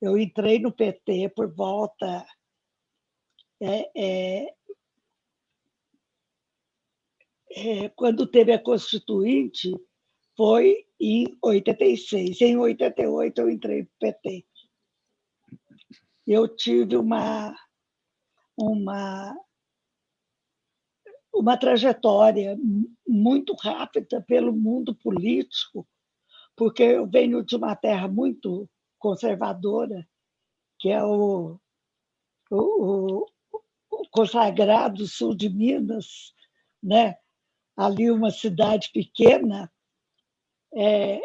Eu entrei no PT por volta é, é, é, quando teve a Constituinte, foi em 86. Em 88, eu entrei no PT. Eu tive uma, uma, uma trajetória muito rápida pelo mundo político, porque eu venho de uma terra muito conservadora, que é o, o, o consagrado sul de Minas, né? ali uma cidade pequena, é,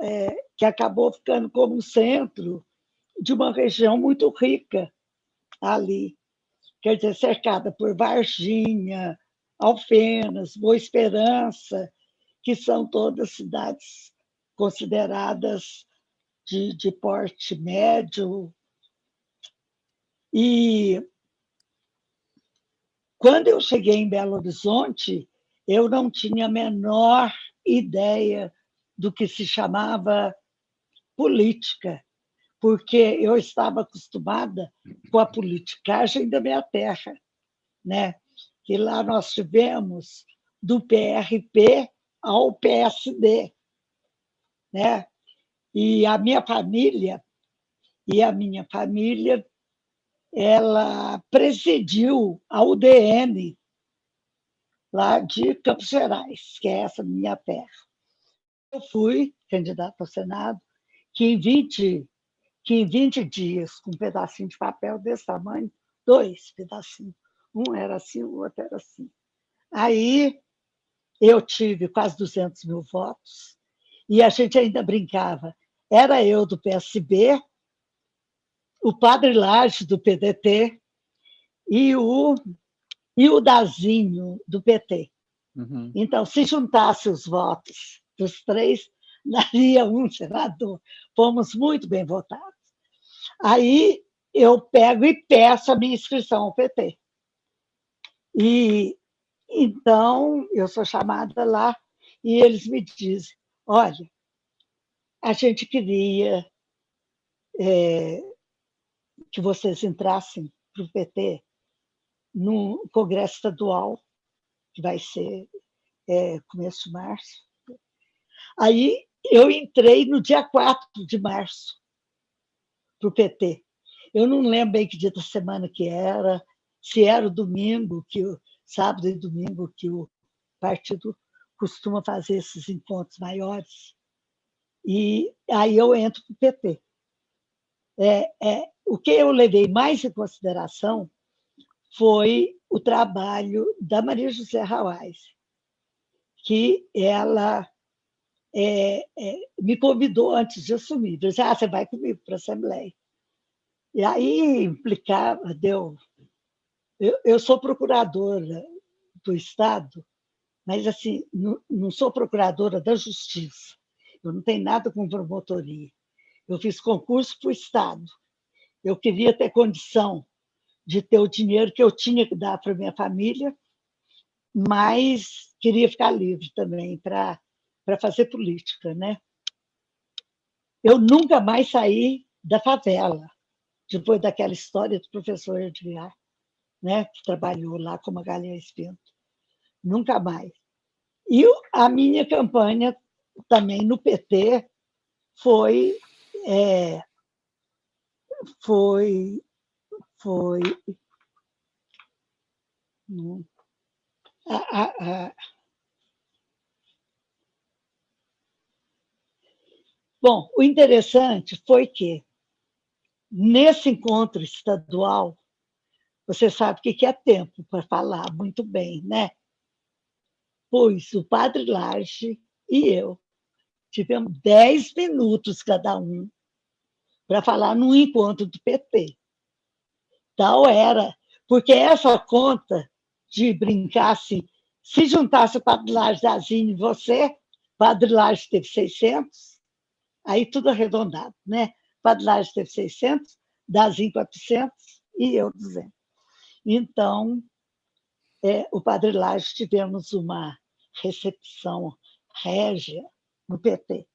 é, que acabou ficando como centro de uma região muito rica ali, quer dizer, cercada por Varginha, Alfenas, Boa Esperança, que são todas cidades consideradas de, de porte médio. E quando eu cheguei em Belo Horizonte, eu não tinha a menor ideia do que se chamava política, porque eu estava acostumada com a politicagem da minha terra, né? que lá nós tivemos do PRP ao PSD. Né? E a minha família, e a minha família, ela presidiu a UDN lá de Campos Gerais, que é essa minha terra. Eu fui candidata ao Senado, que em 20, que em 20 dias, com um pedacinho de papel desse tamanho, dois pedacinhos, um era assim, o outro era assim. Aí eu tive quase 200 mil votos e a gente ainda brincava. Era eu do PSB, o Padre Laje do PDT e o, e o Dazinho do PT. Uhum. Então, se juntasse os votos dos três, daria um senador. Fomos muito bem votados. Aí eu pego e peço a minha inscrição ao PT. E então eu sou chamada lá e eles me dizem: olha, a gente queria é, que vocês entrassem para o PT no Congresso Estadual, que vai ser é, começo de março. Aí eu entrei no dia 4 de março para o PT. Eu não lembro bem que dia da semana que era, se era o domingo, que o sábado e domingo, que o partido costuma fazer esses encontros maiores. E aí eu entro para o PT. É, é, o que eu levei mais em consideração foi o trabalho da Maria José Rawais, que ela é, é, me convidou antes de assumir. Disse, ah, você vai comigo para a Assembleia. E aí implicava, deu eu, eu sou procuradora do Estado, mas assim não, não sou procuradora da Justiça. Eu não tenho nada com promotoria. Eu fiz concurso para o Estado. Eu queria ter condição de ter o dinheiro que eu tinha que dar para minha família, mas queria ficar livre também para fazer política. Né? Eu nunca mais saí da favela, depois daquela história do professor Edgar né, que trabalhou lá com Magalhães Pinto. Nunca mais. E a minha campanha também no PT foi é, foi foi a, a, a, Bom, o interessante foi que, nesse encontro estadual, você sabe que é tempo para falar muito bem, né? Pois o padre Large e eu tivemos 10 minutos cada um para falar num encontro do PT. Tal era, porque essa conta de brincar assim, se juntasse o Padre Laje, Dazinho e você, Padre Laje teve 600, aí tudo arredondado, né? Padre Laje teve 600, Dazinho 400 e eu 200. Então, é, o Padre Laje tivemos uma recepção régia no PT.